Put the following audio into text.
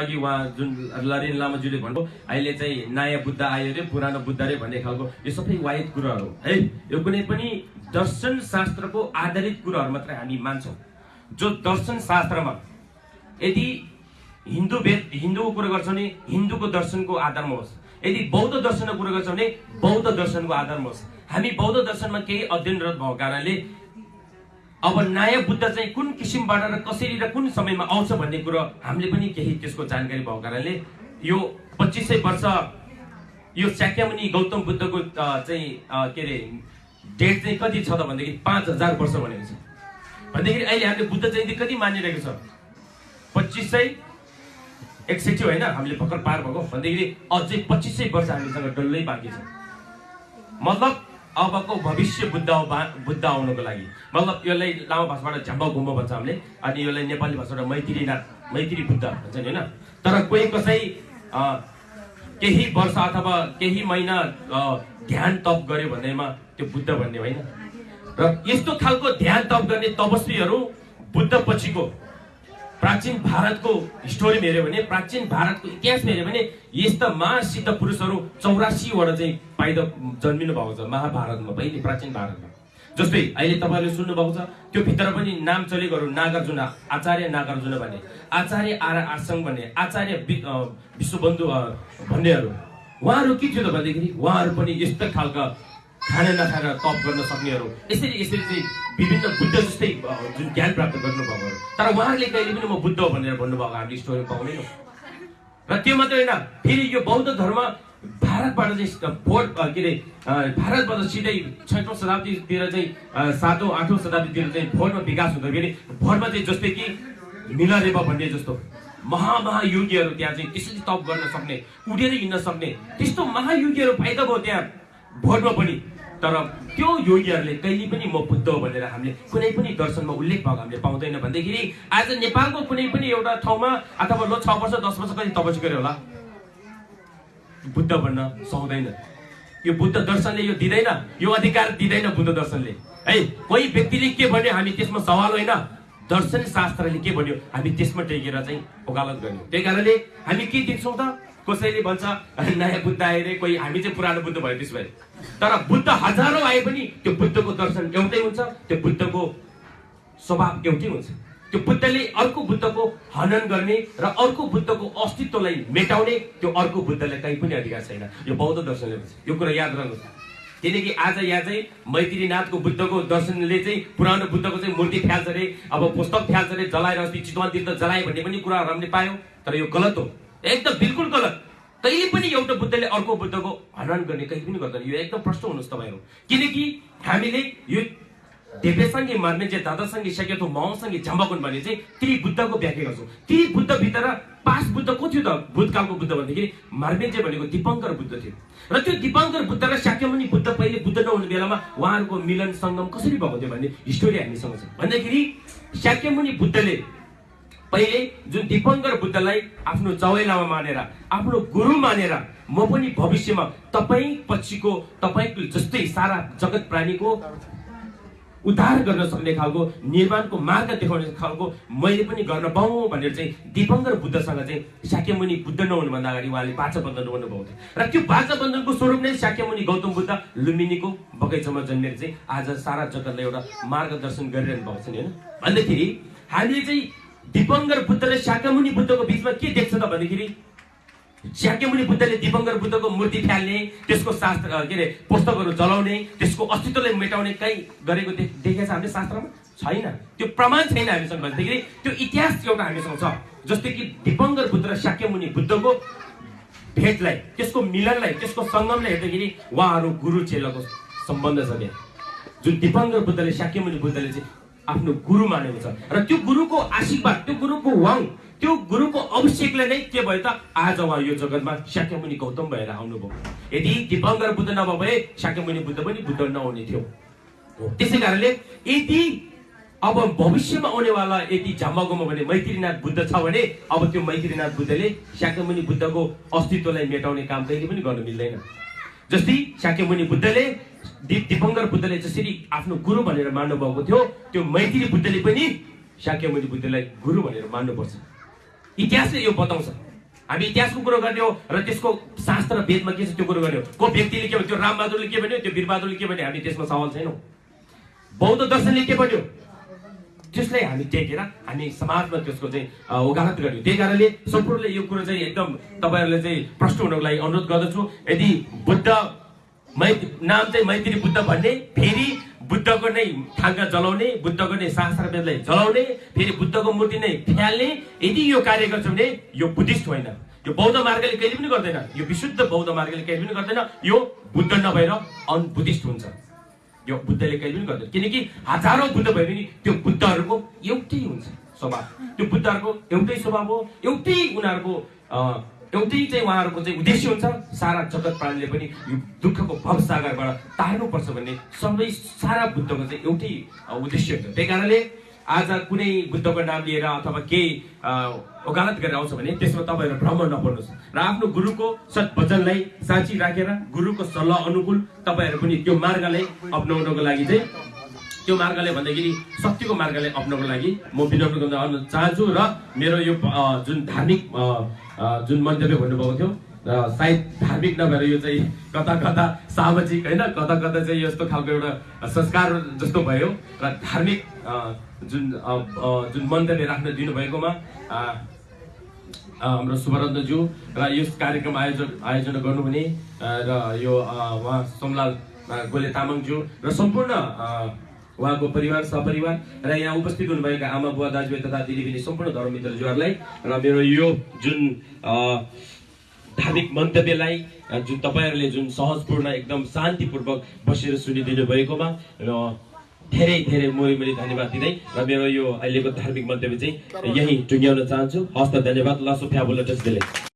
अघि उहाँ जुन लरेन लामाज्यूले भन्नु अहिले चाहिँ नयाँ बुद्ध आयो रे पुरानो बुद्ध रे भन्ने खालको यो सबै वाहित कुराहरू हो है? यो कुनै पनि दर्शन शास्त्रको आधारित कुराहरू मात्रै हामी मान्छौँ। जो दर्शन शास्त्रमा यदि हिन्दू वेद हिन्दूको कुरा गर्छौँ भने हिन्दूको दर्शनको आधारमा होस्। यदि बौद्ध दर्शनको कुरा गर्छौँ भने बौद्ध दर्शनको आधारमा होस्। हामी बौद्ध दर्शनमा केही अध्ययनरत भएको कारणले अब नयाँ बुद्ध चाहिँ कुन किसिमबाट र कसरी र कुन समयमा आउँछ भन्ने कुरो हामीले पनि केही त्यसको जानकारी भएको कारणले यो पच्चिस सय वर्ष यो शाक्यमुनि गौतम बुद्धको चाहिँ के अरे डेट चाहिँ कति छ त भनेदेखि पाँच हजार वर्ष भनेको छ। भनेदेखि अहिले हामीले बुद्ध जयन्ती कति मानिरहेको छ? पच्चिस सय एकसठी होइन हामीले भर्खर पार भएको। भनेदेखि अझै पच्चिस सय वर्ष हामीसँग डल्लै बाँकी छ। मतलब अबको भविष्य बुद्ध बुद्ध आउनको लागि। मतलब यसलाई लामो भाषाबाट झम्बा गुम्बा भन्छ हामीले अनि यसलाई नेपाली भाषाबाट मैत्रीनाथ मैत्री बुद्ध भन्छ नि होइन? तर कोही कसै केही वर्ष अथवा केही महिना ध्यान तप गर्यो भन्दैमा त्यो बुद्ध भन्ने होइन। र यस्तो खालको ध्यान तप गर्ने तपस्वीहरू बुद्ध पछिको प्राचीन भारतको हिस्टोरी हेऱ्यो भने प्राचीन भारतको इतिहास हेऱ्यो भने यस्ता महासिद्ध पुरुषहरू चौरासीवटा चाहिँ पाइद जन्मिनु भएको छ महाभारतमा पहिले प्राचीन भारतमा। जस्तै अहिले तपाईँहरूले सुन्नुभएको छ त्यो भित्र पनि नाम चलेकोहरू नागार्जुन आचार्य नागार्जुन भन्ने आचार्य आर आसङ भन्ने आचार्य विश्वबन्धु भन्नेहरू। उहाँहरू के थियो त भनेदेखि उहाँहरू पनि यस्तो खालका खाना नखाएर तप गर्न सक्नेहरू। यसरी यसरी चाहिँ विभिन्न बुद्ध जस्तै जुन ज्ञान प्राप्त गर्नुभएकोहरू तर उहाँहरूले कहिले पनि म बुद्ध भनेर भन्नुभएको हामीले स्टोरी पाउँदैनौँ र त्यो मात्रै होइन फेरि यो बौद्ध धर्म भारतबाट चाहिँ अ, के अरे भारतबाट सिधै छैटौँ शताब्दीतिर चाहिँ सातौँ आठौँ शताब्दीतिर चाहिँ भोटमा विकास हुँदाखेरि भोटमा चाहिँ जस्तै कि मिलरेबा भन्ने जस्तो। महा महायोगीहरू त्यहाँ चाहिँ त्यसरी तप गर्न सक्ने उडेर हिँड्न सक्ने त्यस्तो महायोगीहरू फाइदा भयो त्यहाँ भोटमा पनि। तर त्यो योगीहरूले कहिले पनि म बुद्ध भनेर हामीले कुनै पनि दर्शनमा उल्लेख भएको हामीले पाउँदैन भनेदेखि आज नेपालको कुनै पनि एउटा ठाउँमा अथवा लो छ वर्ष दस वर्ष कति तपसी गर्यो होला? बुद्ध भन्न सक्दैन। यो बुद्ध दर्शनले यो दिँदैन यो अधिकार दिँदैन बुद्ध दर्शनले। है कोही व्यक्तिले के भन्यो हामी त्यसमा सवाल होइन। दर्शन शास्त्रले के भन्यो हामी त्यसमा टेकेर चाहिँ वकालत गर्ने त्यही कारणले हामी के दिन्छौँ त? कसैले भन्छ नयाँ बुद्ध आए रे कोही हामी चाहिँ पुरानो बुद्ध भयो त्यसो भए। तर बुद्ध हजारौँ आए पनि त्यो बुद्धको दर्शन एउटै हुन्छ त्यो बुद्धको स्वभाव एउटै हुन्छ। त्यो बुद्धले अर्को बुद्धको हनन गर्ने र अर्को बुद्धको अस्तित्वलाई मेटाउने त्यो अर्को बुद्धलाई कहीँ पनि अधिकार छैन। यो बौद्ध दर्शनले भन्छ। यो कुरा याद राख्नुहोस् किनकि आज यहाँ चाहिँ मैत्रीनाथको बुद्धको दर्शनले चाहिँ पुरानो बुद्धको चाहिँ मूर्ति फ्याल्छ अरे अब पुस्तक फ्याल्छ अरे जलाएर अस्ति चितवन तीर्थ जलाए भन्ने पनि कुराहरू हामीले पायौँ। तर यो गलत हो। एकदम बिल्कुल गलत। कहिले पनि एउटा बुद्धले अर्को बुद्धको हनन गर्ने कहिले पनि गर्दैन। यो एकदम प्रश्न हुनुहोस् तपाईँहरू। किनकि हामीले यो देवेसँगै मार्मेन्जे दादासँगै सकेतो माउसँगै झम्बाकुन भने चाहिँ त्रिबुद्धको व्याख्या गर्छौँ। त्रिबुद्धभित्र पाँच बुद्ध को थियो त? भूतकालको बुद्ध भन्दाखेरि मार्मेन्जे भनेको दिपङ्कर बुद्ध थियो। र त्यो दिपङ्कर बुद्ध र शाक्यमुनि बुद्ध पहिले बुद्ध नहुने बेलामा उहाँहरूको मिलन सङ्गम कसरी भएको थियो भन्ने हिस्टोरी हामीसँग छ। भन्दाखेरि शाक्यमुनि बुद्धले पहिले जुन दिपङ्कर बुद्धलाई आफ्नो चौलामा मानेर आफ्नो गुरु मानेर म पनि भविष्यमा तपाईँ पछिको तपाईँको जस्तै सारा जगत प्राणीको उद्धार गर्न सक्ने खालको निर्माणको मार्ग देखाउने खालको मैले पनि गर्न पाऊँ भनेर चाहिँ दिपङ्कर बुद्धसँग चाहिँ शाक्यमुनि बुद्ध नहुनुभन्दा अगाडि उहाँले बाचा बन्धन गर्नुभएको थियो। र त्यो बाचा बन्धनको स्वरूप नै शाक्यमुनि गौतम बुद्ध लुम्बिनीको बगैँचामा जन्मेर चाहिँ आज सारा जगतलाई एउटा मार्गदर्शन गरिरहनु भएको छ नि होइन? भन्दाखेरि हामीले चाहिँ दिपङ्कर बुद्ध र शाक्यमुनि बुद्धको बिचमा के देख्छ त भन्दाखेरि? शाक्यमुनि बुद्धले दिपङ्कर बुद्धको मूर्ति फ्याल्ने त्यसको शास्त्र के अरे पुस्तकहरू जलाउने त्यसको अस्तित्वलाई मेटाउने कहीँ गरेको देखेको छ हामीले शास्त्रमा? छैन। त्यो प्रमाण छैन हामीसँग भन्दाखेरि त्यो इतिहास एउटा हामीसँग छ जस्तै कि दिपङ्कर बुद्ध र शाक्यमुनि बुद्धको भेटलाई त्यसको मिलनलाई त्यसको सङ्गमलाई हेर्दाखेरि उहाँहरू गुरु चेलाको सम्बन्ध छ त्यहाँ। जुन दिपङ्कर बुद्धले शाक्यमुनि बुद्धले चाहिँ आफ्नो गुरु मानेको छ। र त्यो गुरुको आशीर्वाद त्यो गुरुको वाङ त्यो गुरुको अभिषेकले नै के भयो त? आज उहाँ यो जगतमा शाक्यमुनि गौतम भएर आउनुभयो। यदि दिपङ्कर बुद्ध नभए भए शाक्यमुनि बुद्ध पनि बुद्ध नहुने थियो। त्यसै कारणले यदि अब भविष्यमा आउनेवाला यदि झम्बागोमा भने मैत्रीनाथ बुद्ध छ भने अब त्यो मैत्रीनाथ बुद्धले शाक्यमुनि बुद्धको अस्तित्वलाई मेटाउने काम कहिले पनि गर्न मिल्दैन। जस्तै शाक्यमुनि बुद्धले दिपङ्कर बुद्धले जसरी आफ्नो गुरु भनेर मान्नु भएको थियो त्यो मैत्री बुद्धले पनि शाक्यमुनि बुद्धलाई गुरु भनेर मान्नुपर्छ। इतिहासले यो बताउँछ। हामी इतिहासको कुरो गर्ने हो र त्यसको शास्त्र वेदमा के छ त्यो कुरो गर्ने हो। को व्यक्तिले के भन्यो त्यो रामबहादुरले के भन्यो त्यो वीरबहादुरले के भन्यो हामी त्यसमा सवाल छैनौँ। बौद्ध दर्शनले के भन्यो? त्यसलाई हामी टेकेर हामी समाजमा त्यसको चाहिँ अ, वकालत गर्यौँ। त्यही कारणले सम्पूर्णले यो कुरो चाहिँ एकदम तपाईँहरूले चाहिँ प्रश्न हुनको लागि अनुरोध गर्दछु। यदि बुद्ध मै नाम चाहिँ मैत्री बुद्ध भन्ने फेरि बुद्धको नै थाङ्का जलाउने बुद्धको नै शास्त्र वेदलाई जलाउने फेरि बुद्धको मूर्ति नै फ्याल्ने यदि यो कार्य गर्छ भने यो बुद्धिस्ट होइन। यो बौद्ध मार्गले कहिले पनि गर्दैन। यो विशुद्ध बौद्ध मार्गले कहिले पनि गर्दैन। यो बुद्ध नभएर अनबुद्धिस्ट हुन्छ। यो बुद्धले कहिले पनि गर्दैन। किनकि हजारौँ बुद्ध भए पनि त्यो बुद्धहरूको एउटै हुन्छ स्वभाव। त्यो बुद्धहरूको एउटै स्वभाव हो एउटै उनीहरूको एउटै चाहिँ उहाँहरूको चाहिँ उद्देश्य हुन्छ सारा जगत प्राणीले पनि यो दुःखको भवसागरबाट तार्नुपर्छ भन्ने सबै सारा बुद्धको चाहिँ एउटै उद्देश्य हुन्छ। त्यही कारणले आज कुनै बुद्धको नाम लिएर अथवा केही वकालत गरेर आउँछ भने त्यसमा तपाईँहरू भ्रम नपर्नुहोस् र आफ्नो गुरुको सद्वचनलाई साँची राखेर गुरुको सल्लाह अनुकूल तपाईँहरू पनि त्यो मार्गलाई अप्नाउनको लागि चाहिँ त्यो मार्गले भन्दाखेरि सत्यको मार्गले अप्नाउनको लागि म विनम्र गर्न चाहन्छु र मेरो यो जुन धार्मिक जुन मन्तव्य भन्नुभएको थियो सायद धार्मिक नभएर यो चाहिँ कता कता सामाजिक होइन कता कता चाहिँ यस्तो खालको एउटा संस्कार जस्तो भयो र धार्मिक जुन जुन मन्तव्य राख्न दिनुभएकोमा हाम्रो सुभरत्नज्यू र यस कार्यक्रम आयोजन आयोजना गर्नुहुने र यो उहाँ सोमलाल गोले तामाङज्यू र सम्पूर्ण उहाँको परिवार सपरिवार र यहाँ उपस्थित हुनुभएका आमा बुवा दाजुभाइ तथा दिदीबहिनी सम्पूर्ण धर्ममित्रज्यूहरूलाई र मेरो यो जुन धार्मिक मन्तव्यलाई जुन तपाईँहरूले जुन सहजपूर्ण एकदम शान्तिपूर्वक बसेर सुनिदिनु भएकोमा र धेरै धेरै मोरी मोरी धन्यवाद दिँदै र मेरो यो अहिलेको धार्मिक मन्तव्य चाहिँ यही टुङ्ग्याउन चाहन्छु। हस्त धन्यवाद लसो फ्याबुल त्यसले।